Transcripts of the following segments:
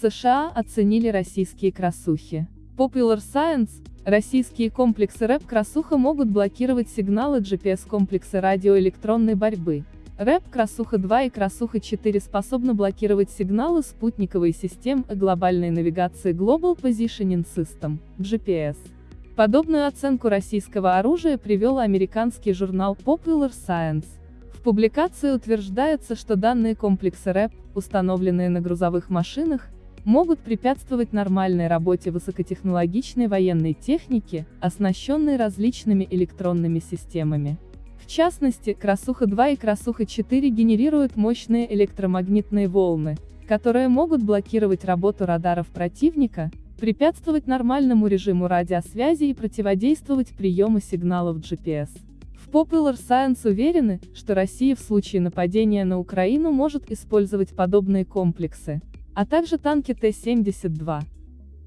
США оценили российские красухи. Popular Science, российские комплексы РЭП-красуха могут блокировать сигналы GPS-комплекса радиоэлектронной борьбы. РЭП Красуха-2 и Красуха-4 способны блокировать сигналы спутниковой систем и глобальной навигации Global Positioning System, GPS. Подобную оценку российского оружия привел американский журнал Popular Science. В публикации утверждается, что данные комплексы РЭП, установленные на грузовых машинах, могут препятствовать нормальной работе высокотехнологичной военной техники, оснащенной различными электронными системами. В частности, Красуха-2 и Красуха-4 генерируют мощные электромагнитные волны, которые могут блокировать работу радаров противника, препятствовать нормальному режиму радиосвязи и противодействовать приему сигналов GPS. В Popular Science уверены, что Россия в случае нападения на Украину может использовать подобные комплексы, а также танки Т-72.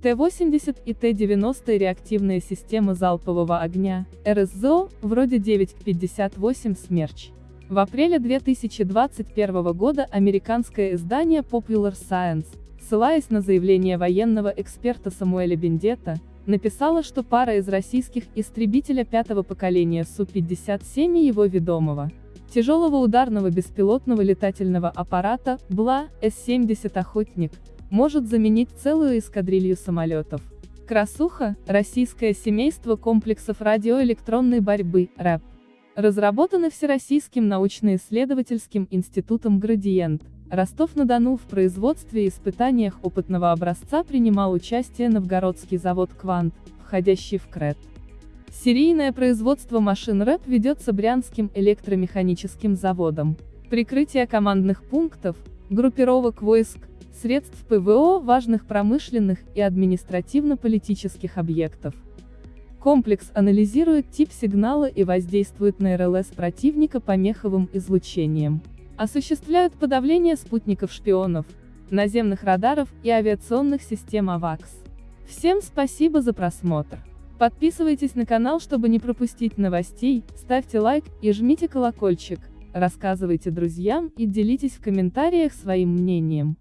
Т-80 и Т-90 реактивные системы залпового огня, РСЗО, вроде 9К-58 «Смерч». В апреле 2021 года американское издание Popular Science, ссылаясь на заявление военного эксперта Самуэля Бендета, написала, что пара из российских истребителя пятого поколения Су-57 и его ведомого, тяжелого ударного беспилотного летательного аппарата, БЛА, С-70 «Охотник», может заменить целую эскадрилью самолетов. Красуха – российское семейство комплексов радиоэлектронной борьбы, РЭП. Разработаны Всероссийским научно-исследовательским институтом «Градиент». Ростов-на-Дону в производстве и испытаниях опытного образца принимал участие Новгородский завод «Квант», входящий в КРЭТ. Серийное производство машин РЭП ведется Брянским электромеханическим заводом. Прикрытие командных пунктов, группировок войск, средств ПВО важных промышленных и административно-политических объектов. Комплекс анализирует тип сигнала и воздействует на РЛС противника помеховым излучением. Осуществляют подавление спутников-шпионов, наземных радаров и авиационных систем АВАКС. Всем спасибо за просмотр. Подписывайтесь на канал, чтобы не пропустить новостей, ставьте лайк и жмите колокольчик, рассказывайте друзьям и делитесь в комментариях своим мнением.